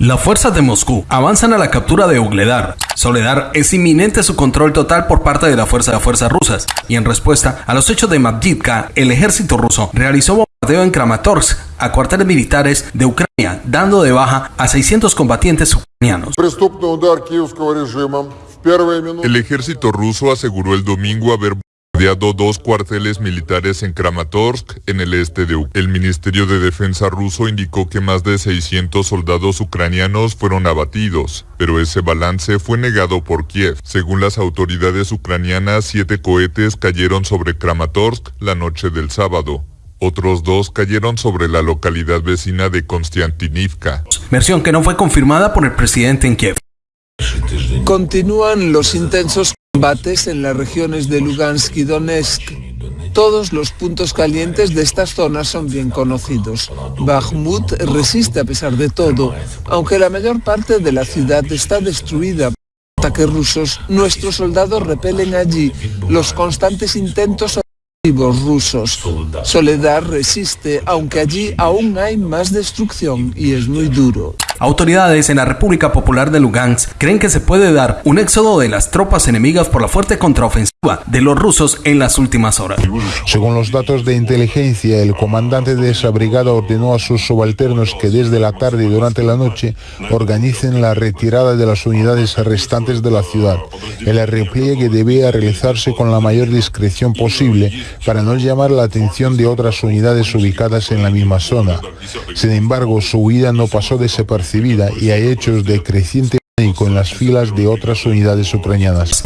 Las fuerzas de Moscú avanzan a la captura de Ugledar. Soledar es inminente su control total por parte de la fuerza de fuerzas rusas y en respuesta a los hechos de Mavdivka, el ejército ruso realizó bombardeo en Kramatorsk a cuarteles militares de Ucrania, dando de baja a 600 combatientes ucranianos. El ejército ruso aseguró el domingo haber dos cuarteles militares en Kramatorsk, en el este de Ucrania. El Ministerio de Defensa ruso indicó que más de 600 soldados ucranianos fueron abatidos, pero ese balance fue negado por Kiev. Según las autoridades ucranianas, siete cohetes cayeron sobre Kramatorsk la noche del sábado. Otros dos cayeron sobre la localidad vecina de Konstantinivka. Versión que no fue confirmada por el presidente en Kiev. Continúan los intensos combates en las regiones de Lugansk y Donetsk. Todos los puntos calientes de estas zonas son bien conocidos. Bakhmut resiste a pesar de todo, aunque la mayor parte de la ciudad está destruida por ataques rusos. Nuestros soldados repelen allí los constantes intentos rusos. Soledad resiste, aunque allí aún hay más destrucción y es muy duro. Autoridades en la República Popular de Lugansk creen que se puede dar un éxodo de las tropas enemigas por la fuerte contraofensiva de los rusos en las últimas horas. Según los datos de inteligencia, el comandante de esa brigada ordenó a sus subalternos que desde la tarde y durante la noche organicen la retirada de las unidades restantes de la ciudad. El repliegue debía realizarse con la mayor discreción posible para no llamar la atención de otras unidades ubicadas en la misma zona. Sin embargo, su huida no pasó desapercibida y hay hechos de creciente pánico en las filas de otras unidades ucranianas.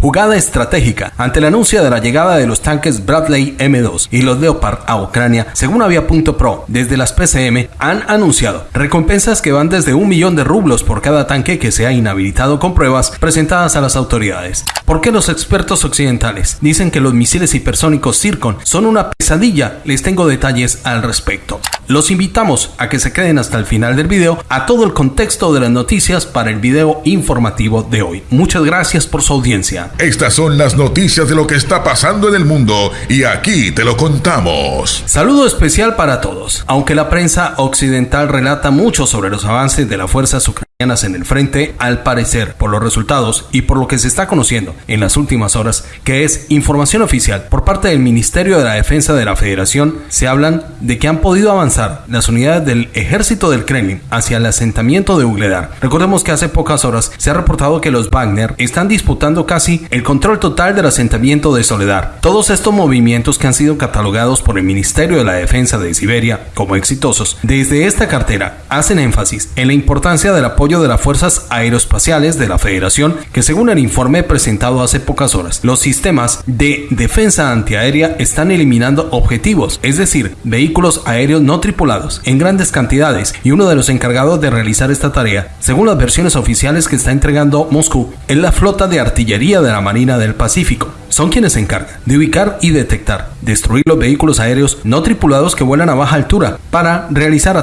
Jugada estratégica ante el anuncio de la llegada de los tanques Bradley M2 y los Leopard a Ucrania, según Avia.pro, desde las PCM han anunciado recompensas que van desde un millón de rublos por cada tanque que sea inhabilitado con pruebas presentadas a las autoridades. ¿Por qué los expertos occidentales dicen que los misiles hipersónicos Zircon son una pesadilla? Les tengo detalles al respecto. Los invitamos a que se queden hasta el final del video a todo el contexto de las noticias para el video informativo de hoy. Muchas gracias por su audiencia. Estas son las noticias de lo que está pasando en el mundo y aquí te lo contamos. Saludo especial para todos. Aunque la prensa occidental relata mucho sobre los avances de las fuerzas ucranianas en el frente, al parecer, por los resultados y por lo que se está conociendo en las últimas horas, que es información oficial por parte del Ministerio de la Defensa de la Federación, se hablan de que han podido avanzar las unidades del ejército del Kremlin hacia el asentamiento de Ugledar. Recordemos que hace pocas horas se ha reportado que los Wagner están disputando casi el control total del asentamiento de Soledad. Todos estos movimientos que han sido catalogados por el Ministerio de la Defensa de Siberia como exitosos, desde esta cartera hacen énfasis en la importancia del apoyo de las fuerzas aeroespaciales de la Federación, que según el informe presentado hace pocas horas, los sistemas de defensa antiaérea están eliminando objetivos, es decir, vehículos aéreos no tripulados, en grandes cantidades, y uno de los encargados de realizar esta tarea, según las versiones oficiales que está entregando Moscú, es la flota de artillería de la Marina del Pacífico. Son quienes se encargan de ubicar y detectar, destruir los vehículos aéreos no tripulados que vuelan a baja altura para realizar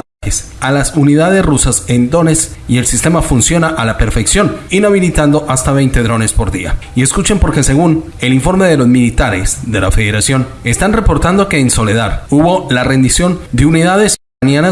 a las unidades rusas en Donetsk y el sistema funciona a la perfección, inhabilitando hasta 20 drones por día. Y escuchen porque según el informe de los militares de la Federación, están reportando que en Soledad hubo la rendición de unidades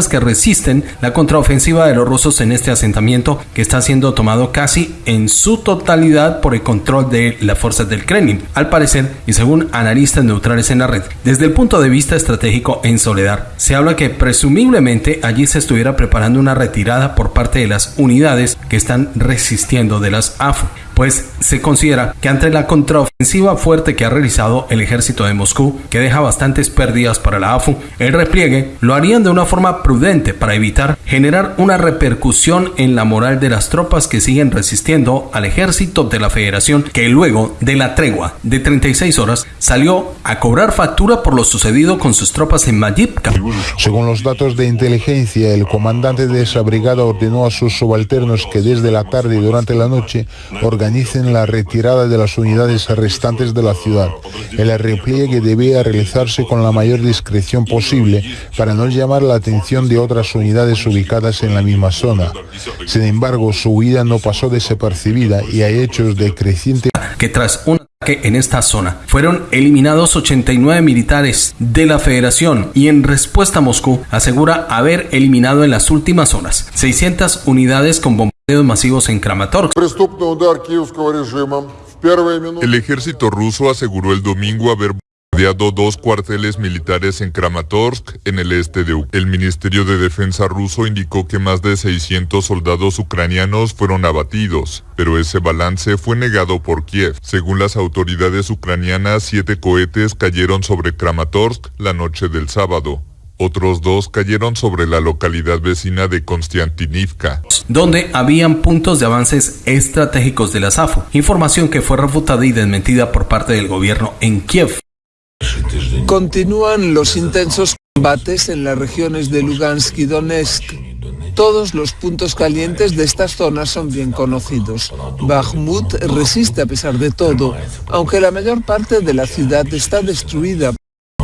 que resisten la contraofensiva de los rusos en este asentamiento que está siendo tomado casi en su totalidad por el control de las fuerzas del Kremlin, al parecer y según analistas neutrales en la red. Desde el punto de vista estratégico en Soledad, se habla que presumiblemente allí se estuviera preparando una retirada por parte de las unidades que están resistiendo de las AFU pues se considera que ante la contraofensiva fuerte que ha realizado el ejército de Moscú, que deja bastantes pérdidas para la AFU, el repliegue lo harían de una forma prudente para evitar generar una repercusión en la moral de las tropas que siguen resistiendo al ejército de la Federación, que luego de la tregua de 36 horas salió a cobrar factura por lo sucedido con sus tropas en Majivka. Según los datos de inteligencia, el comandante de esa brigada ordenó a sus subalternos que desde la tarde y durante la noche organicen la retirada de las unidades restantes de la ciudad. El repliegue debía realizarse con la mayor discreción posible para no llamar la atención de otras unidades ubicadas en la misma zona. Sin embargo, su huida no pasó desapercibida y hay hechos de creciente que tras un que en esta zona fueron eliminados 89 militares de la Federación y en respuesta Moscú asegura haber eliminado en las últimas horas 600 unidades con bombardeos masivos en Kramatorsk. El ejército ruso aseguró el domingo haber bombardeado dos cuarteles militares en Kramatorsk, en el este de Ucrania. El Ministerio de Defensa ruso indicó que más de 600 soldados ucranianos fueron abatidos, pero ese balance fue negado por Kiev. Según las autoridades ucranianas, siete cohetes cayeron sobre Kramatorsk la noche del sábado. Otros dos cayeron sobre la localidad vecina de Konstantinivka, donde habían puntos de avances estratégicos de la SAFO, información que fue refutada y desmentida por parte del gobierno en Kiev. Continúan los intensos combates en las regiones de Lugansk y Donetsk. Todos los puntos calientes de estas zonas son bien conocidos. Bakhmut resiste a pesar de todo, aunque la mayor parte de la ciudad está destruida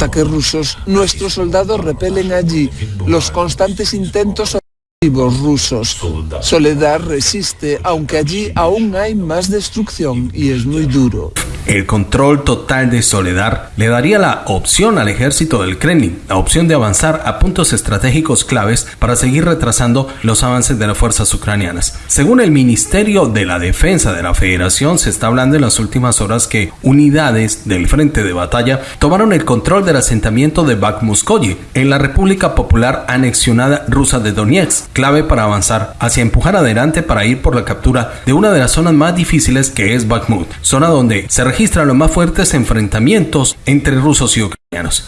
ataques rusos, nuestros soldados repelen allí los constantes intentos rusos. Soledad resiste, aunque allí aún hay más destrucción y es muy duro. El control total de Soledad le daría la opción al ejército del Kremlin, la opción de avanzar a puntos estratégicos claves para seguir retrasando los avances de las fuerzas ucranianas. Según el Ministerio de la Defensa de la Federación, se está hablando en las últimas horas que unidades del frente de batalla tomaron el control del asentamiento de Bakhmuskoye en la República Popular anexionada rusa de Donetsk, clave para avanzar hacia empujar adelante para ir por la captura de una de las zonas más difíciles que es Bakhmut, zona donde se registran los más fuertes enfrentamientos entre rusos y ucranianos.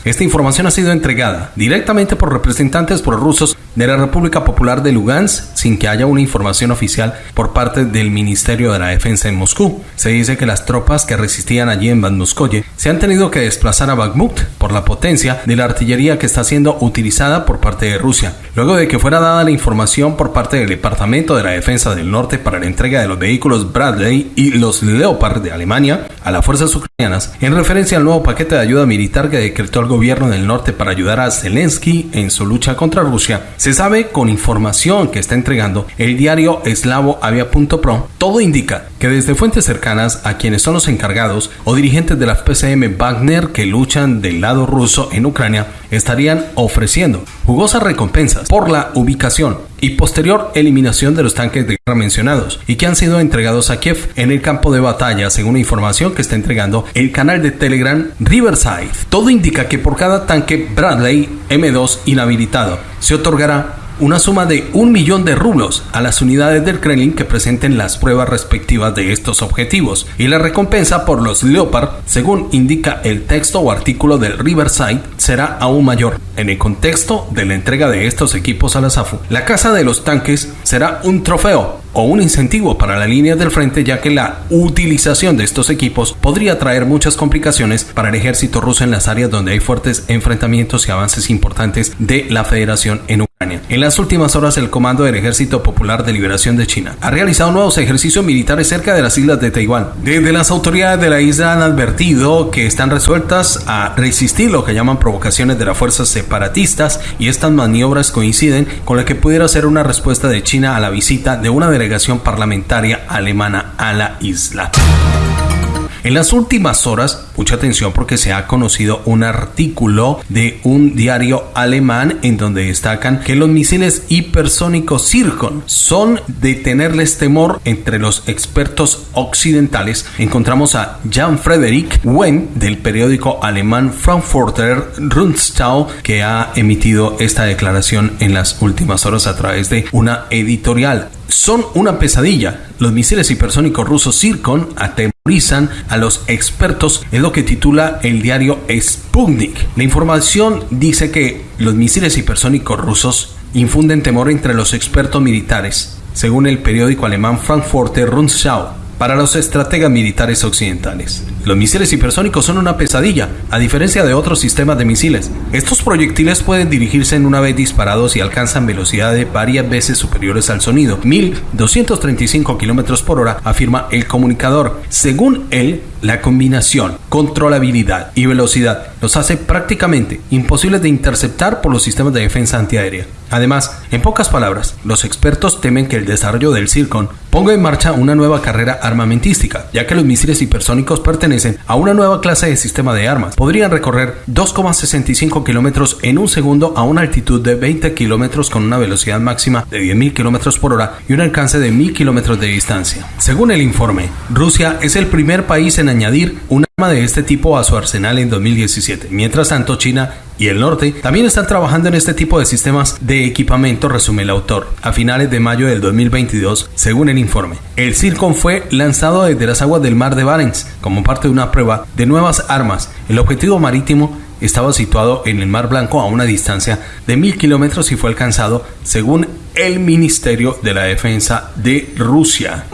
Esta información ha sido entregada directamente por representantes prorrusos de la República Popular de Lugansk sin que haya una información oficial por parte del Ministerio de la Defensa en Moscú. Se dice que las tropas que resistían allí en Bandmuskoye se han tenido que desplazar a Bakhmut por la potencia de la artillería que está siendo utilizada por parte de Rusia. Luego de que fuera dada la información por parte del Departamento de la Defensa del Norte para la entrega de los vehículos Bradley y los Leopard de Alemania a las fuerzas ucranianas en referencia al nuevo paquete de ayuda militar que decretó el gobierno del norte para ayudar a Zelensky en su lucha contra Rusia, se sabe con información que está entregando el diario eslavo avia.pro, todo indica que desde fuentes cercanas a quienes son los encargados o dirigentes de la PCM Wagner que luchan del lado ruso en Ucrania estarían ofreciendo jugosas recompensas por la ubicación y posterior eliminación de los tanques de guerra mencionados y que han sido entregados a Kiev en el campo de batalla según información que está entregando el canal de Telegram Riverside. Todo indica que por cada tanque Bradley M2 inhabilitado se otorgará una suma de un millón de rublos a las unidades del Kremlin que presenten las pruebas respectivas de estos objetivos y la recompensa por los Leopard, según indica el texto o artículo del Riverside, será aún mayor. En el contexto de la entrega de estos equipos a la SAFU, la casa de los tanques será un trofeo o un incentivo para la línea del frente ya que la utilización de estos equipos podría traer muchas complicaciones para el ejército ruso en las áreas donde hay fuertes enfrentamientos y avances importantes de la federación en Ucrania. En las últimas horas el Comando del Ejército Popular de Liberación de China ha realizado nuevos ejercicios militares cerca de las islas de Taiwán. Desde las autoridades de la isla han advertido que están resueltas a resistir lo que llaman provocaciones de las fuerzas separatistas y estas maniobras coinciden con la que pudiera ser una respuesta de China a la visita de una delegación parlamentaria alemana a la isla. En las últimas horas, mucha atención porque se ha conocido un artículo de un diario alemán en donde destacan que los misiles hipersónicos Zircon son de tenerles temor entre los expertos occidentales. Encontramos a Jan Frederick Wen del periódico alemán Frankfurter Rundschau que ha emitido esta declaración en las últimas horas a través de una editorial son una pesadilla. Los misiles hipersónicos rusos Zircon atemorizan a los expertos, es lo que titula el diario Sputnik. La información dice que los misiles hipersónicos rusos infunden temor entre los expertos militares, según el periódico alemán Frankfurter Rundschau para los estrategas militares occidentales. Los misiles hipersónicos son una pesadilla, a diferencia de otros sistemas de misiles. Estos proyectiles pueden dirigirse en una vez disparados y alcanzan velocidades varias veces superiores al sonido, 1235 km por hora, afirma el comunicador. Según él, La combinación, controlabilidad y velocidad los hace prácticamente imposibles de interceptar por los sistemas de defensa antiaérea. Además, en pocas palabras, los expertos temen que el desarrollo del Circon ponga en marcha una nueva carrera armamentística, ya que los misiles hipersónicos pertenecen a una nueva clase de sistema de armas. Podrían recorrer 2,65 kilómetros en un segundo a una altitud de 20 kilómetros con una velocidad máxima de 10.000 kilómetros por hora y un alcance de 1.000 kilómetros de distancia. Según el informe, Rusia es el primer país en añadir un arma de este tipo a su arsenal en 2017. Mientras tanto, China y el norte también están trabajando en este tipo de sistemas de equipamiento, resume el autor. A finales de mayo del 2022, según el informe, el Circon fue lanzado desde las aguas del mar de Barents como parte de una prueba de nuevas armas. El objetivo marítimo estaba situado en el Mar Blanco a una distancia de mil kilómetros y fue alcanzado según el Ministerio de la Defensa de Rusia.